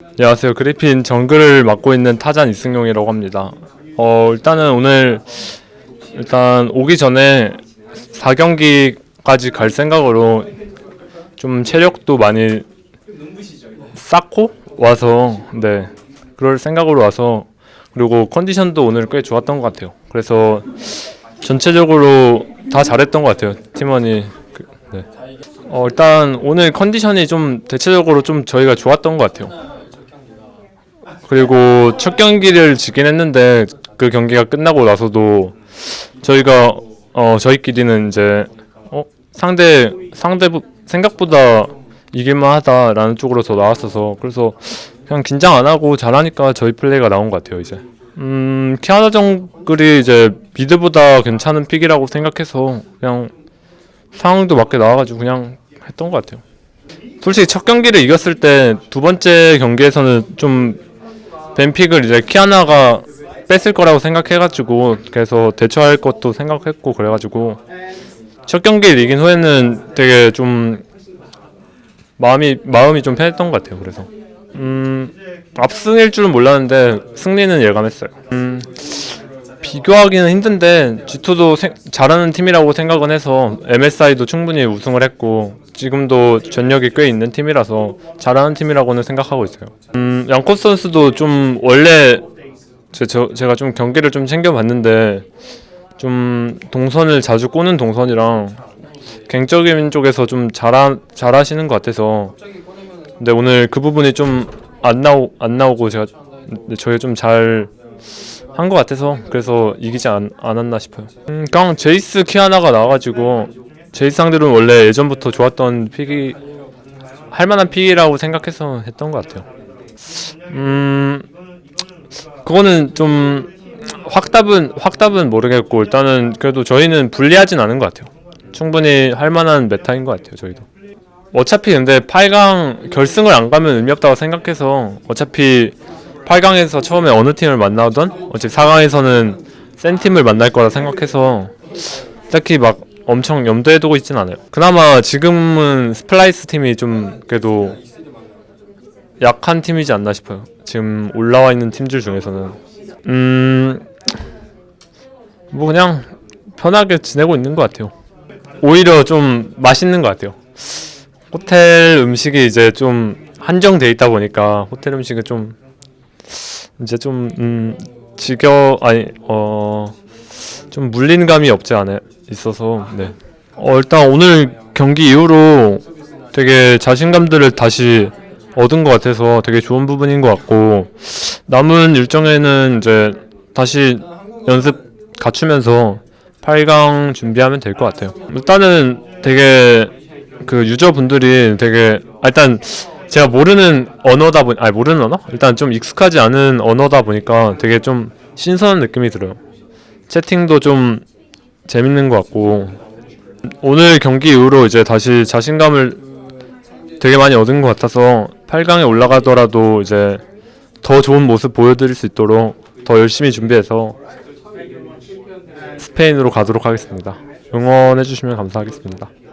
안녕하세요. 그리핀 정글을 맡고 있는 타잔 이승용이라고 합니다. 어, 일단은 오늘 일단 오기 전에 4경기까지 갈 생각으로 좀 체력도 많이 쌓고 와서 네 그럴 생각으로 와서 그리고 컨디션도 오늘 꽤 좋았던 것 같아요. 그래서 전체적으로 다 잘했던 것 같아요. 팀원이 그, 네. 어, 일단 오늘 컨디션이 좀 대체적으로 좀 저희가 좋았던 것 같아요. 그리고 첫 경기를 지긴 했는데 그 경기가 끝나고 나서도 저희가 어 저희끼리는 이제 어 상대 상대 부- 생각보다 이길만하다라는 쪽으로 더 나왔어서 그래서 그냥 긴장 안 하고 잘하니까 저희 플레이가 나온 것 같아요 이제. 음 키아나 정글이 이제 미드보다 괜찮은 픽이라고 생각해서 그냥 상황도 맞게 나와가지고 그냥 했던 것 같아요. 솔직히 첫 경기를 이겼을 때 두 번째 경기에서는 좀 뱀픽을 이제 키아나가 뺐을 거라고 생각해가지고 그래서 대처할 것도 생각했고 그래가지고 첫 경기를 이긴 후에는 되게 좀 마음이 마음이 좀 편했던 것 같아요. 그래서 음 압승일 줄은 몰랐는데 승리는 예감했어요. 음 비교하기는 힘든데 G2도 세- 잘하는 팀이라고 생각은 해서 MSI도 충분히 우승을 했고 지금도 전력이 꽤 있는 팀이라서 잘하는 팀이라고는 생각하고 있어요. 음, 양코스 선수도 좀 원래 제, 저, 제가 좀 경기를 좀 챙겨봤는데 좀 동선을 자주 꼬는 동선이랑 갱적인 쪽에서 좀 잘하, 잘하시는 것 같아서 근데 오늘 그 부분이 좀 안 나오 안 나오고 제가 저희 좀 잘 한 것 같아서 그래서 이기지 않, 않았나 싶어요. 음, 그냥 제이스 키아나가 나와가지고 제이스 상대로는 원래 예전부터 좋았던 픽이 할 만한 픽이라고 생각해서 했던 것 같아요. 음, 그거는 좀 확답은 확답은 모르겠고 일단은 그래도 저희는 불리하진 않은 것 같아요. 충분히 할 만한 메타인 것 같아요. 저희도. 어차피 근데 8강 결승을 안 가면 의미 없다고 생각해서 어차피 8강에서 처음에 어느 팀을 만나던 어차피 4강에서는 센 팀을 만날 거라 생각해서 딱히 막 엄청 염두에 두고 있진 않아요. 그나마 지금은 스플라이스 팀이 좀 그래도 약한 팀이지 않나 싶어요. 지금 올라와 있는 팀들 중에서는 음. 뭐 그냥 편하게 지내고 있는 것 같아요. 오히려 좀 맛있는 것 같아요. 호텔 음식이 이제 좀 한정돼 있다 보니까 호텔 음식은 좀 이제 좀 음, 지겨 아니 어 좀 물린 감이 없지 않아 있어서 네. 어 일단 오늘 경기 이후로 되게 자신감들을 다시 얻은 것 같아서 되게 좋은 부분인 것 같고 남은 일정에는 이제 다시 연습 갖추면서 8강 준비하면 될 것 같아요. 일단은 되게 그 유저분들이 되게 아, 일단 제가 모르는 언어다 보니 아니 모르는 언어? 일단 좀 익숙하지 않은 언어다 보니까 되게 좀 신선한 느낌이 들어요. 채팅도 좀 재밌는 것 같고 오늘 경기 이후로 이제 다시 자신감을 되게 많이 얻은 것 같아서 8강에 올라가더라도 이제 더 좋은 모습 보여드릴 수 있도록 더 열심히 준비해서 스페인으로 가도록 하겠습니다. 응원해주시면 감사하겠습니다.